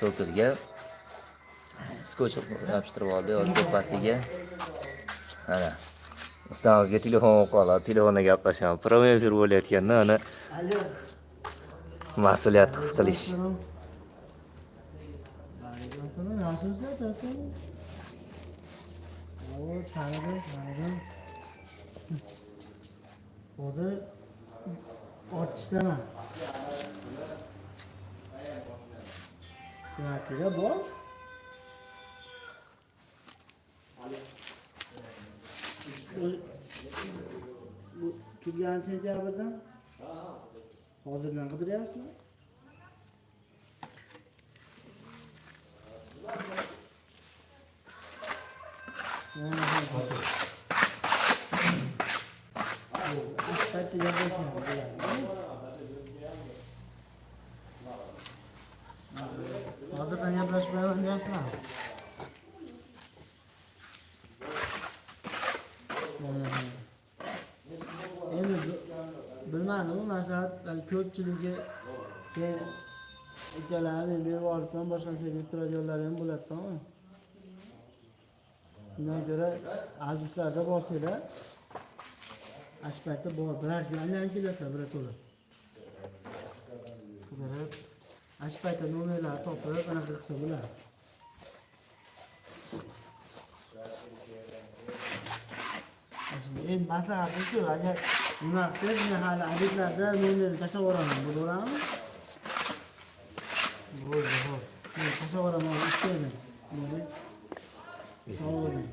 so'kilga skotch yopishtirib oldi hozir tepasiga mana ustamizga telefon bo'lib qoladi telefonda gaplashaman prямой efir bo'layotganda ana mas'uliyatni his qilish hozir ortishdaman Grazie, era buono. turgan sentyabrdan hozirdan qidiryapsizmi katta gaplashmadi Aspetta gaplashmayman hozirdan gaplashmayman deyapman endi bilmadim u maslahatlar ko'pchiligi keyin ikkalani berib olibman boshqasiga deb turadiganlar ham bo'ladi bo'ladida undan ko'ra azizlarda borsanglar ashpaytda bor birar kun aylanib kelasizlar birato'la qidirib 아시바이트 놓으면 또 벌거나 그렇구나. इन भाषा आदित्य भाषा उना तेज में हाल आदित्य आदर नूने कैसा हो रहा है बोलो ना बोल रहो ये कैसा हो रहा है इससे में नूने सो में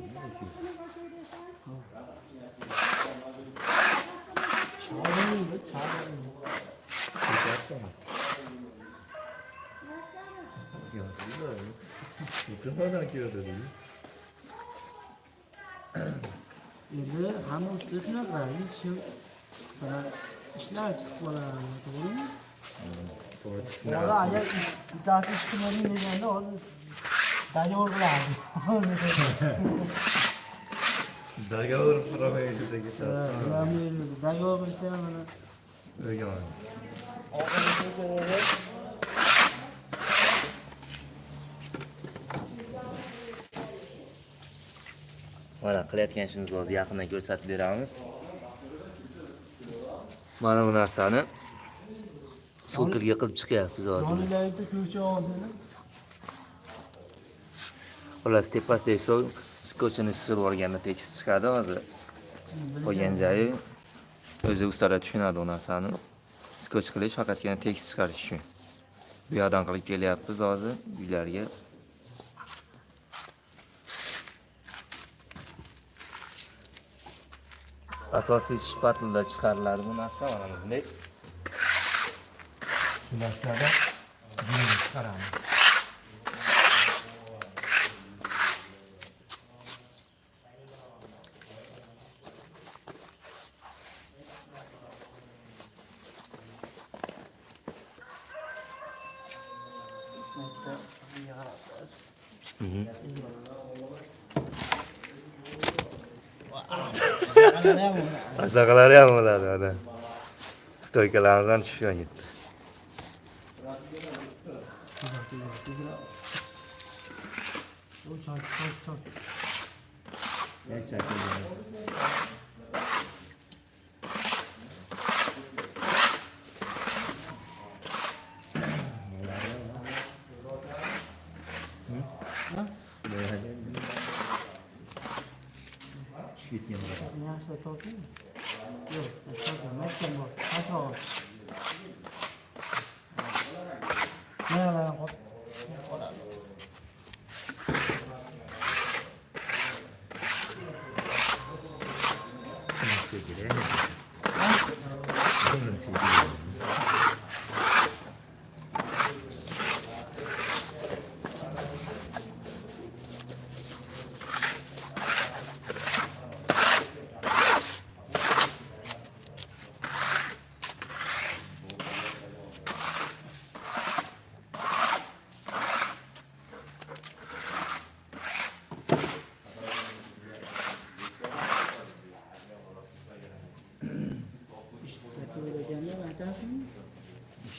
चार नहीं चार नहीं 야스이가 이때만 아껴야 되는데. Yedi, hamur üstesine kadar için şey bana işler çıktı bana doğru mu? Doğru. Ya da ancak iddiası çıkmanın nedeni o dayı olgulardı. Dayı olur Frameyi de gitar. Frameyi de dayı olur işte bana. Öyle yani. Ağabey de mana qilayotgan ishimizni hozir yaqindan ko'rsatib beramiz. Mana bu narsani so'kilga qilib chiqyapmiz hozir xullas tepasidagi so'ng skotchini sirib yuborganda tekis chiqadi hozir qolgan joyi o'zi ustalar tushunadi u narsani. Skotch qilish faqatgina tekis chiqarish uchun. Bu yoqdan qilib kelyapmiz hozir uylarga asosiy shpatlda chiqariladi bu narsa mana bunday bu narsada Aşağıları yağmurladı adam. Stoykalarımızdan düşüyor gitti. Çak, çak, çak. Ne çak? Yeah. 人家是招聘，哟，招聘没见过，他说。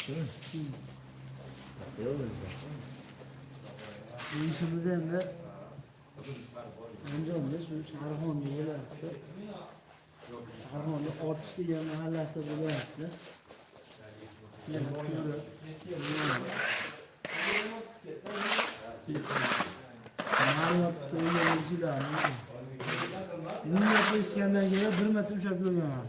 Değil mi? Hı. Yapıyor muyuz zaten? Yusuf üzerinde انجام بده شو هرهان دیگه رفته هرهان آتش دیگه محل هسته بوده رفته Niye yapışkandan geliyor? Bir metre uçak yolu yanar.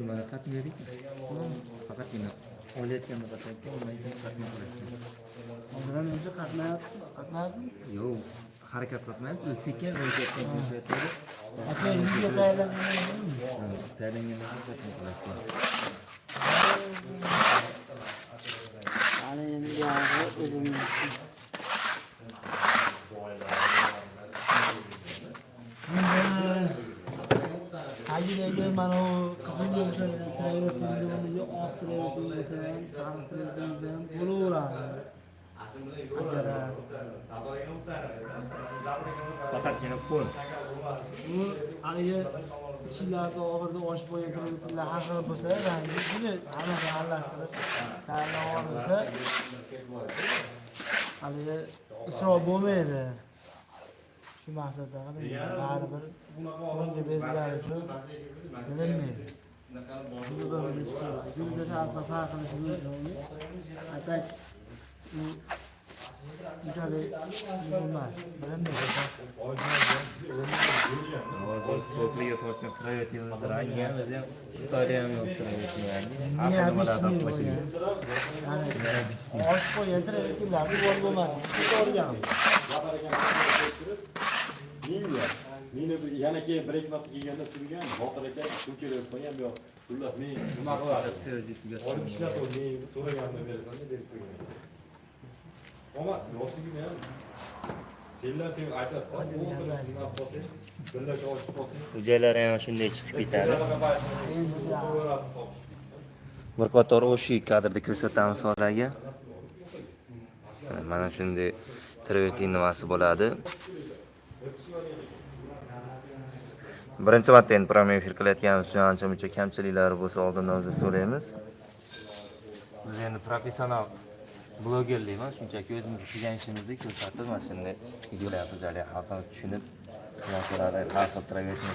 Lumayan ratus sendiri, oh, pakat pindah. Oletken mi katarken olayken katma katarken. Ondan önce katma yaptım. Katma yaptım. Yok. Hareket katma yaptım. Isıkken hareket katma Hatta yüzde terlenmeyi Evet. Terlenmeyi katma katarken. Yani yeni bir ağrı ödümlüsün. Hayır, ben o sizga qizilga o'xshagan travertinni oq travertin bo'lsa ham, sariq travertin ham bo'laveradi. Faqatgina pul bu haligi ichlarida oxirida oshib qo'ygan kreditlar har xil bo'lsa, rangi shuni hammasini aralashtirib tayyorlab olinsa, haligi isrof bo'lmaydi. Shu maqsadda qilib baribir unga berilgani uchun bilinmaydi. Shuni farq qilishi mumkin. Atak u unchalik bo'lmas. Bilinmaydi. Hozir so'pliga tortgan travertinimiz rangi ham o'zi ham yo'q travertin oshib qo'ygan travertinlarni bo'lmas. Meni yana keyin bir ikki marta kelganda turgan, Botir aka shu kelib qo'ygan bu. Xullas men nima qiladi? Olib ishlab qo'y, men so'raganimni berasan deb berib qo'ygan. Ammo yoshligim ham senlar deb aytadi. O'tirib nima qilsang, birlashib olishib qolsang, Xo'jalari ham shunday chiqib ketadi. Bir qator o'sha kadrda ko'rsatamiz sizlarga. Mana shunday travertin nimasi bo'ladi. Birinchi marta endi promil efir qilayotganimiz uchun ancha muncha kamchiliklari bo'lsa oldindan uzr so'raymiz. Biz endi professional blogerlik emas, shunchaki o'zimiz qilgan ishimizni ko'rsatib mana shunday videolar haligi xalqimiz tushunib narsalarni har xil travertin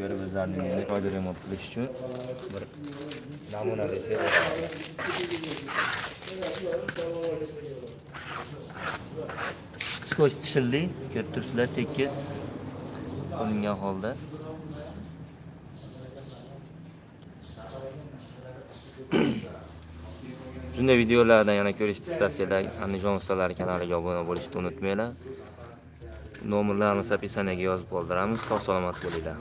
ko'rib o'zlarini endi foyda remont qilish uchun bir namuna desak. Skoch tishildi, ko'rib turibsizlar, tekis qilingan holda. Shunday videolardan yana ko'rishni istasanglar, Andijon ustalari kanaliga obuna bo'lishni unutmanglar. Nomerlarimiz opисаниyaga yozib qoldiramiz. Sog' salomat bo'linglar.